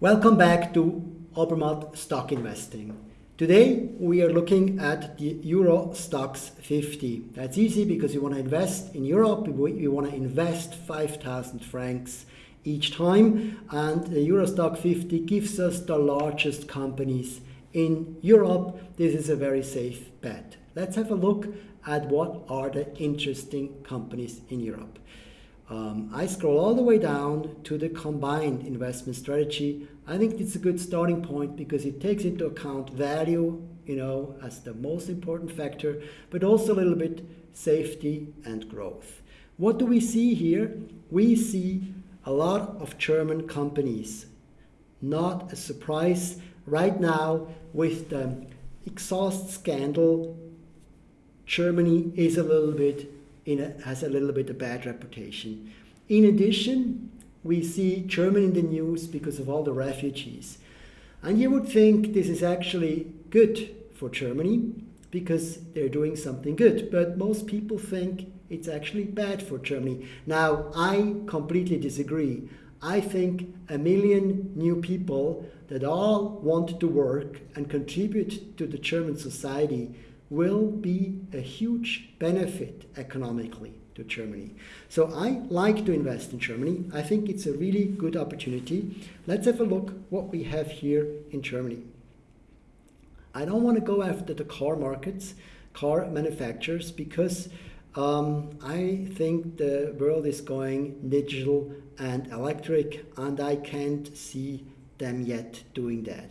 Welcome back to Obermatt Stock Investing. Today we are looking at the Euro Stoxx 50. That's easy because you want to invest in Europe, you want to invest 5,000 francs each time and the Euro Stoxx 50 gives us the largest companies in Europe. This is a very safe bet. Let's have a look at what are the interesting companies in Europe. Um, I scroll all the way down to the combined investment strategy. I think it's a good starting point because it takes into account value, you know, as the most important factor, but also a little bit safety and growth. What do we see here? We see a lot of German companies. Not a surprise right now with the exhaust scandal, Germany is a little bit a, has a little bit of bad reputation. In addition, we see Germany in the news because of all the refugees. And you would think this is actually good for Germany because they're doing something good. But most people think it's actually bad for Germany. Now, I completely disagree. I think a million new people that all want to work and contribute to the German society will be a huge benefit economically to Germany. So I like to invest in Germany. I think it's a really good opportunity. Let's have a look what we have here in Germany. I don't want to go after the car markets, car manufacturers, because um, I think the world is going digital and electric, and I can't see them yet doing that.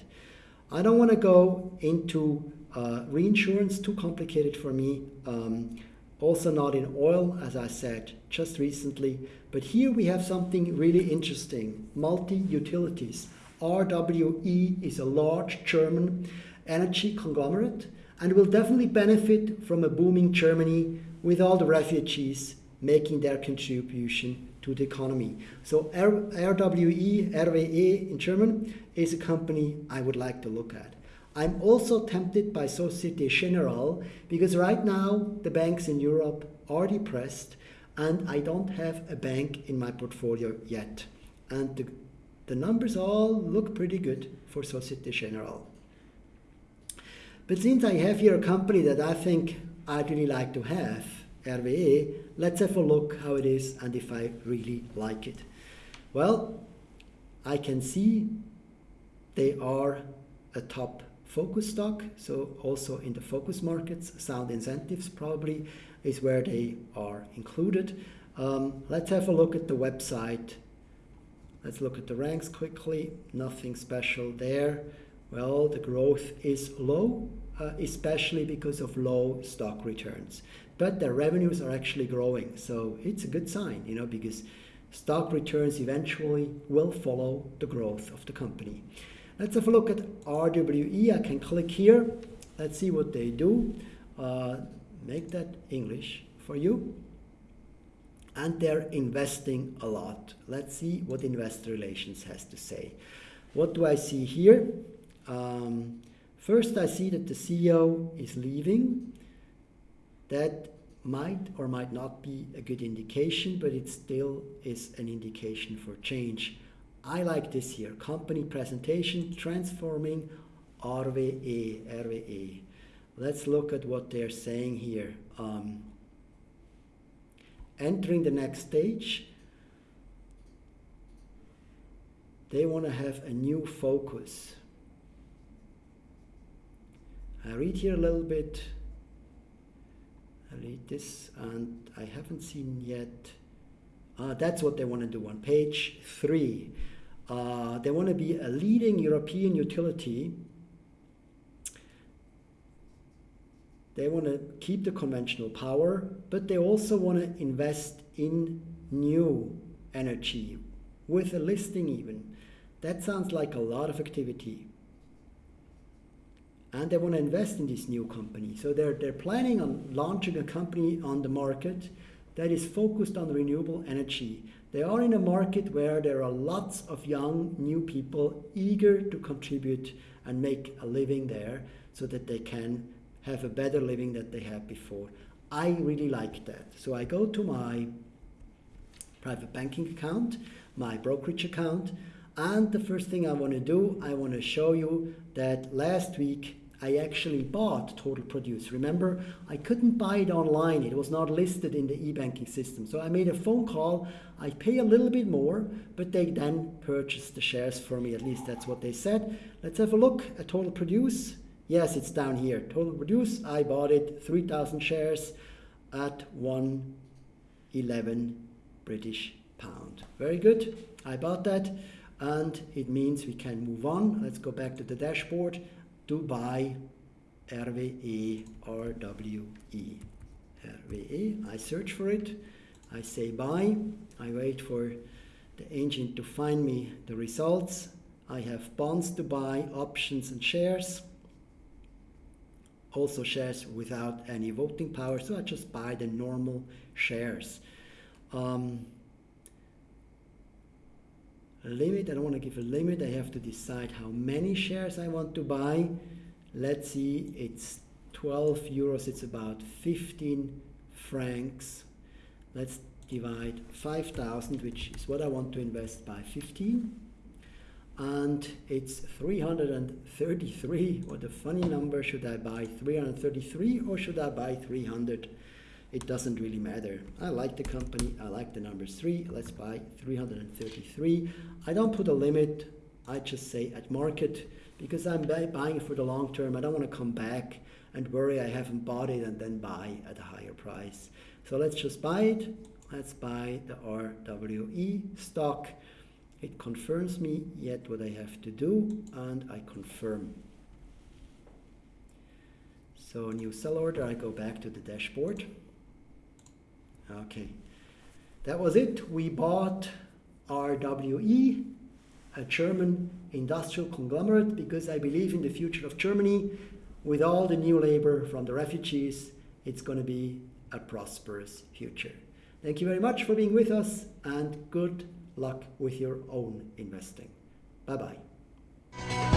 I don't want to go into uh, reinsurance, too complicated for me. Um, also not in oil, as I said just recently. But here we have something really interesting, multi-utilities. RWE is a large German energy conglomerate and will definitely benefit from a booming Germany with all the refugees making their contribution to the economy. So RWE, RWE in German, is a company I would like to look at. I'm also tempted by Societe Generale because right now the banks in Europe are depressed and I don't have a bank in my portfolio yet. And the, the numbers all look pretty good for Societe Generale. But since I have here a company that I think I'd really like to have, RWE, let's have a look how it is and if I really like it. Well, I can see they are a top focus stock, so also in the focus markets, sound incentives probably is where they are included. Um, let's have a look at the website. Let's look at the ranks quickly. Nothing special there. Well, the growth is low, uh, especially because of low stock returns. But their revenues are actually growing, so it's a good sign, you know, because stock returns eventually will follow the growth of the company. Let's have a look at RWE. I can click here. Let's see what they do. Uh, make that English for you. And they're investing a lot. Let's see what investor relations has to say. What do I see here? Um, first, I see that the CEO is leaving. That might or might not be a good indication, but it still is an indication for change. I like this here, company presentation, transforming RWE, RWE. Let's look at what they're saying here. Um, entering the next stage, they want to have a new focus. I read here a little bit. I read this and I haven't seen yet. Uh, that's what they want to do on page three. Uh, they want to be a leading European utility. They want to keep the conventional power, but they also want to invest in new energy with a listing even. That sounds like a lot of activity. And they want to invest in this new company. So they're, they're planning on launching a company on the market that is focused on renewable energy. They are in a market where there are lots of young, new people eager to contribute and make a living there so that they can have a better living than they had before. I really like that. So I go to my private banking account, my brokerage account, And the first thing I want to do, I want to show you that last week I actually bought Total Produce. Remember, I couldn't buy it online. It was not listed in the e-banking system. So I made a phone call. I pay a little bit more, but they then purchased the shares for me. At least that's what they said. Let's have a look at Total Produce. Yes, it's down here. Total Produce, I bought it 3,000 shares at 111 British pound. Very good. I bought that and it means we can move on. Let's go back to the dashboard to buy RWE RWE. RWE, I search for it, I say buy, I wait for the engine to find me the results. I have bonds to buy, options and shares. Also shares without any voting power, so I just buy the normal shares. Um, limit. I don't want to give a limit. I have to decide how many shares I want to buy. Let's see, it's 12 euros. It's about 15 francs. Let's divide 5,000, which is what I want to invest by 15. And it's 333. What a funny number. Should I buy 333 or should I buy 300? It doesn't really matter. I like the company, I like the numbers 3, let's buy 333. I don't put a limit, I just say at market because I'm buying for the long term. I don't want to come back and worry I haven't bought it and then buy at a higher price. So let's just buy it. Let's buy the RWE stock. It confirms me yet what I have to do and I confirm. So new sell order, I go back to the dashboard. Okay, that was it. We bought RWE, a German industrial conglomerate, because I believe in the future of Germany. With all the new labor from the refugees, it's going to be a prosperous future. Thank you very much for being with us and good luck with your own investing. Bye bye.